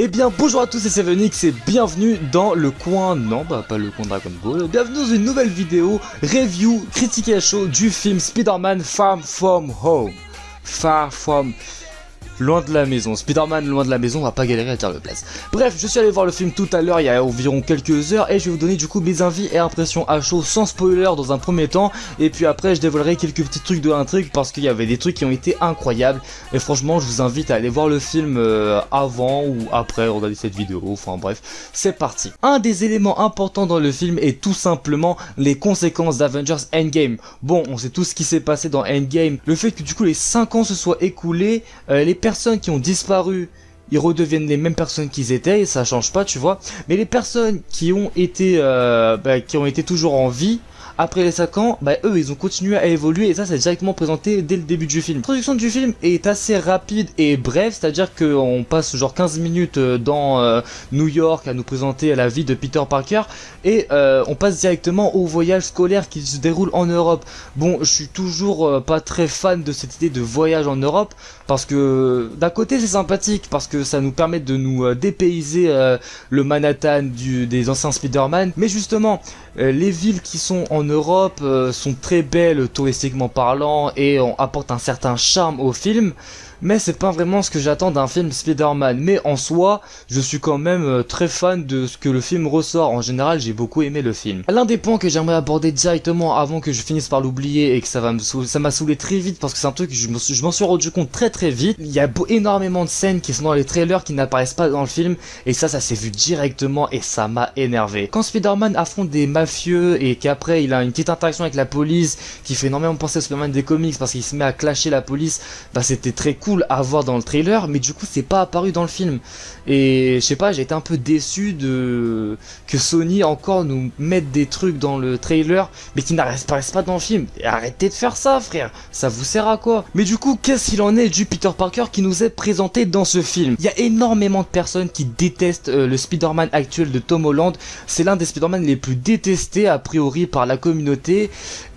Eh bien bonjour à tous c'est Sevenix et bienvenue dans le coin, non bah pas le coin Dragon Ball, bienvenue dans une nouvelle vidéo, review, critique à chaud du film Spider-Man Far From Home. Far From loin de la maison. Spider-Man loin de la maison, on va pas galérer à dire le place. Bref, je suis allé voir le film tout à l'heure, il y a environ quelques heures, et je vais vous donner du coup mes envies et impressions à chaud, sans spoiler dans un premier temps, et puis après je dévoilerai quelques petits trucs de l'intrigue, parce qu'il y avait des trucs qui ont été incroyables, et franchement je vous invite à aller voir le film euh, avant ou après regarder cette vidéo, enfin bref, c'est parti. Un des éléments importants dans le film est tout simplement les conséquences d'Avengers Endgame. Bon, on sait tout ce qui s'est passé dans Endgame, le fait que du coup les 5 ans se soient écoulés, euh, les qui ont disparu, ils redeviennent les mêmes personnes qu'ils étaient et ça change pas, tu vois. Mais les personnes qui ont été, euh, bah, qui ont été toujours en vie, après les 5 ans, bah eux ils ont continué à évoluer et ça c'est directement présenté dès le début du film. La production du film est assez rapide et brève, c'est-à-dire qu'on passe genre 15 minutes euh, dans euh, New York à nous présenter la vie de Peter Parker et euh, on passe directement au voyage scolaire qui se déroule en Europe. Bon, je suis toujours pas très fan de cette idée de voyage en Europe parce que d'un côté c'est sympathique parce que ça nous permet de nous dépayser le Manhattan des anciens Spider-Man, mais justement les villes qui sont en Europe euh, sont très belles touristiquement parlant et on apporte un certain charme au film mais c'est pas vraiment ce que j'attends d'un film Spider-Man. Mais en soi, je suis quand même euh, très fan de ce que le film ressort. En général, j'ai beaucoup aimé le film. L'un des points que j'aimerais aborder directement avant que je finisse par l'oublier et que ça va ça m'a saoulé très vite parce que c'est un truc que je m'en suis rendu compte très très vite. Il y a énormément de scènes qui sont dans les trailers qui n'apparaissent pas dans le film et ça, ça s'est vu directement et ça m'a énervé. Quand Spider-Man affronte des mafieux et qu'après il a une petite interaction avec la police qui fait énormément penser au Spider-Man des comics parce qu'il se met à clasher la police, bah c'était très cool à voir dans le trailer, mais du coup c'est pas apparu dans le film. Et je sais pas, j'ai été un peu déçu de que Sony encore nous mette des trucs dans le trailer, mais qui n'apparaissent pas dans le film. Arrêtez de faire ça, frère. Ça vous sert à quoi? Mais du coup, qu'est-ce qu'il en est du Peter Parker qui nous est présenté dans ce film? Il y a énormément de personnes qui détestent euh, le Spider-Man actuel de Tom Holland. C'est l'un des Spider-Man les plus détestés a priori par la communauté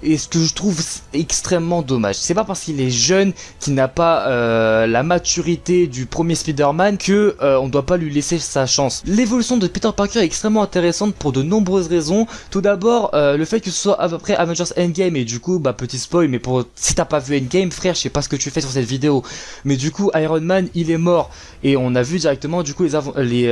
et ce que je trouve extrêmement dommage. C'est pas parce qu'il est jeune, qu'il n'a pas euh, la maturité du premier Spider-Man que euh, on doit pas lui laisser sa chance. L'évolution de Peter Parker est extrêmement intéressante pour de nombreuses raisons. Tout d'abord, euh, le fait que ce soit après Avengers Endgame et du coup, bah petit spoil, mais pour si t'as pas vu Endgame, frère, je sais pas ce que tu fais sur cette vidéo, mais du coup Iron Man il est mort et on a vu directement du coup les les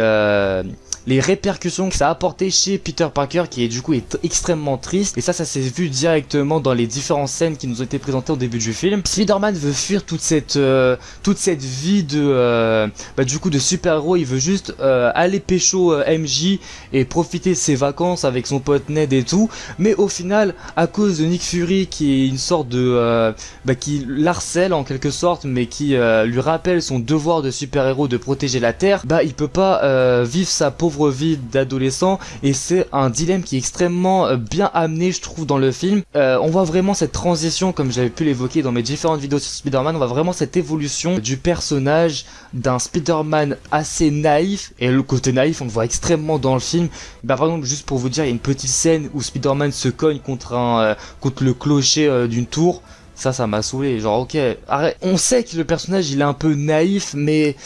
les répercussions que ça a apporté chez Peter Parker qui est du coup extrêmement triste et ça ça s'est vu directement dans les différentes scènes qui nous ont été présentées au début du film. Spider-Man veut fuir toute cette euh, toute cette vie de euh, bah, du coup de super-héros, il veut juste euh, aller pécho MJ et profiter de ses vacances avec son pote Ned et tout, mais au final à cause de Nick Fury qui est une sorte de bah, qui l'harcèle en quelque sorte mais qui lui rappelle son devoir de super-héros de protéger la Terre, bah il peut pas vivre sa peau vie d'adolescent. Et c'est un dilemme qui est extrêmement euh, bien amené je trouve dans le film. Euh, on voit vraiment cette transition comme j'avais pu l'évoquer dans mes différentes vidéos sur Spider-Man, on voit vraiment cette évolution du personnage d'un Spider-Man assez naïf et le côté naïf on le voit extrêmement dans le film. Bah par exemple juste pour vous dire il y a une petite scène où Spider-Man se cogne contre un euh, contre le clocher d'une tour ça, ça m'a saoulé. Genre, ok, arrête. On sait que le personnage, il est un peu naïf, mais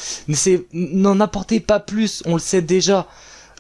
n'en apportez pas plus. On le sait déjà.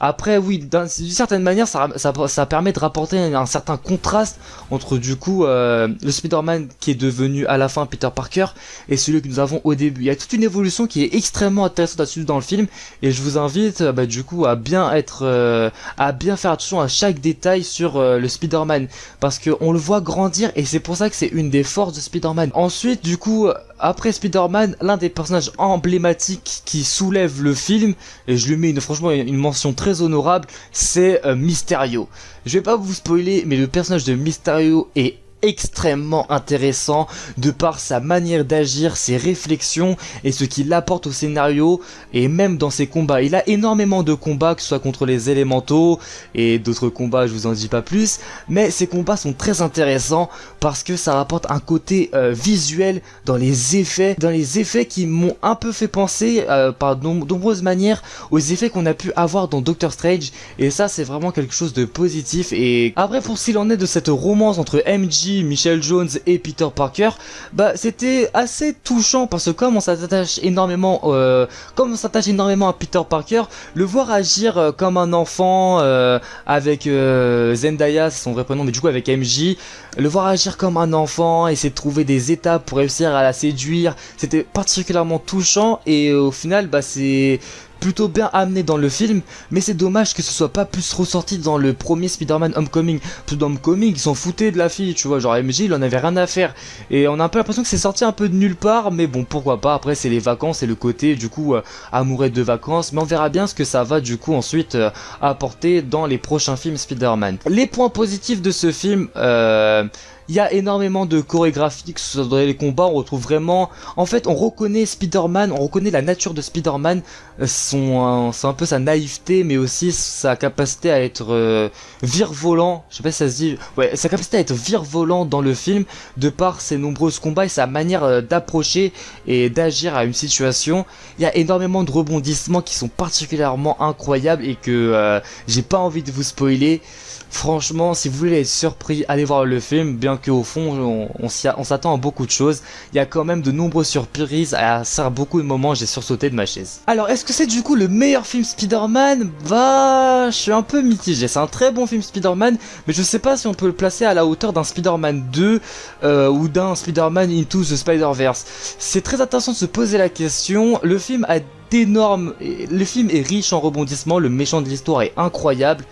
Après, oui, d'une certaine manière, ça, permet de rapporter un, certain contraste entre du coup euh, le Spider-Man qui est devenu à la fin Peter Parker et celui que nous avons au début. Il y a toute une évolution qui est extrêmement intéressante à suivre dans le film et je vous invite euh, bah, du coup à bien être, euh, à bien faire attention à chaque détail sur le Spider-Man parce qu'on le voit grandir et c'est pour ça que c'est une des forces de Spider-Man. Ensuite, du coup, après Spider-Man, l'un des personnages emblématiques qui soulève le film et je lui mets franchement une mention très honorable, c'est euh, Mysterio. Je vais pas vous spoiler, mais le personnage de Mysterio est extrêmement intéressant de par sa manière d'agir, ses réflexions et ce qu'il apporte au scénario. Et même dans ses combats. Il a énormément de combats, que ce soit contre les élémentaux et d'autres combats, je vous en dis pas plus, mais ces combats sont très intéressants parce que ça rapporte un côté euh, visuel dans les effets, dans les effets qui m'ont un peu fait penser euh, par de nombreuses manières aux effets qu'on a pu avoir dans Doctor Strange. Et ça c'est vraiment quelque chose de positif. Et après pour s'il en est de cette romance entre MJ Michel Jones et Peter Parker, bah c'était assez touchant parce que comme on s'attache énormément, euh, à Peter Parker, le voir agir euh, comme un enfant euh, avec Zendaya, son vrai prénom, mais du coup avec MJ, le voir agir comme un enfant, essayer de trouver des étapes pour réussir à la séduire, c'était particulièrement touchant et au final bah c'est plutôt bien amené dans le film, mais c'est dommage que ce soit pas plus ressorti dans le premier Spider-Man Homecoming. Parce dans Homecoming, ils s'en foutaient de la fille, tu vois, genre MJ, il en avait rien à faire. Et on a un peu l'impression que c'est sorti un peu de nulle part, mais bon, pourquoi pas, après c'est les vacances et le côté, du coup, euh, amoureux de vacances, mais on verra bien ce que ça va, du coup, ensuite euh, apporter dans les prochains films Spider-Man. Les points positifs de ce film, euh il y a énormément de chorégraphie, que dans les combats, on retrouve vraiment... En fait, on reconnaît Spider-Man, on reconnaît la nature de Spider-Man, euh, son, c'est un peu sa naïveté, mais aussi sa capacité à être euh, virevolant, je sais pas si ça se dit... Ouais, sa capacité à être virevolant dans le film, de par ses nombreux combats et sa manière euh, d'approcher et d'agir à une situation. Il y a énormément de rebondissements qui sont particulièrement incroyables et que j'ai pas envie de vous spoiler. Franchement, si vous voulez être surpris, allez voir le film, bien qu'au fond, on, s'attend à beaucoup de choses. Il y a quand même de nombreuses surprises, à ça beaucoup de moments, j'ai sursauté de ma chaise. Alors, est-ce que c'est du coup le meilleur film Spider-Man? Bah, je suis un peu mitigé. C'est un très bon film Spider-Man, mais je sais pas si on peut le placer à la hauteur d'un Spider-Man 2 euh, ou d'un Spider-Man Into the Spider-Verse. C'est très intéressant de se poser la question. Le film a d'énormes... Le film est riche en rebondissements, le méchant de l'histoire est incroyable.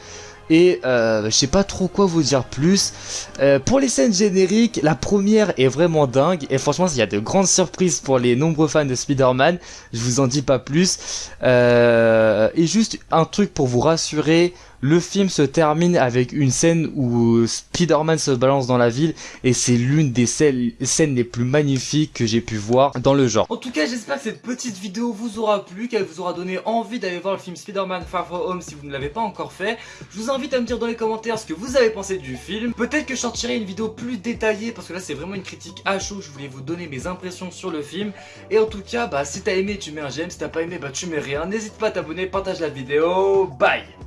Et euh, je sais pas trop quoi vous dire plus. Euh, pour les scènes génériques, la première est vraiment dingue. Et franchement, il y a de grandes surprises pour les nombreux fans de Spider-Man. Je vous en dis pas plus. Euh, et juste un truc pour vous rassurer. Le film se termine avec une scène où Spider-Man se balance dans la ville et c'est l'une des scènes les plus magnifiques que j'ai pu voir dans le genre. En tout cas, j'espère que cette petite vidéo vous aura plu, qu'elle vous aura donné envie d'aller voir le film Spider-Man Far From Home si vous ne l'avez pas encore fait. Je vous invite à me dire dans les commentaires ce que vous avez pensé du film. Peut-être que je sortirai une vidéo plus détaillée parce que là c'est vraiment une critique à chaud. Je voulais vous donner mes impressions sur le film. Et en tout cas, bah si t'as aimé, tu mets un j'aime. Si t'as pas aimé, bah tu mets rien. N'hésite pas à t'abonner, partage la vidéo. Bye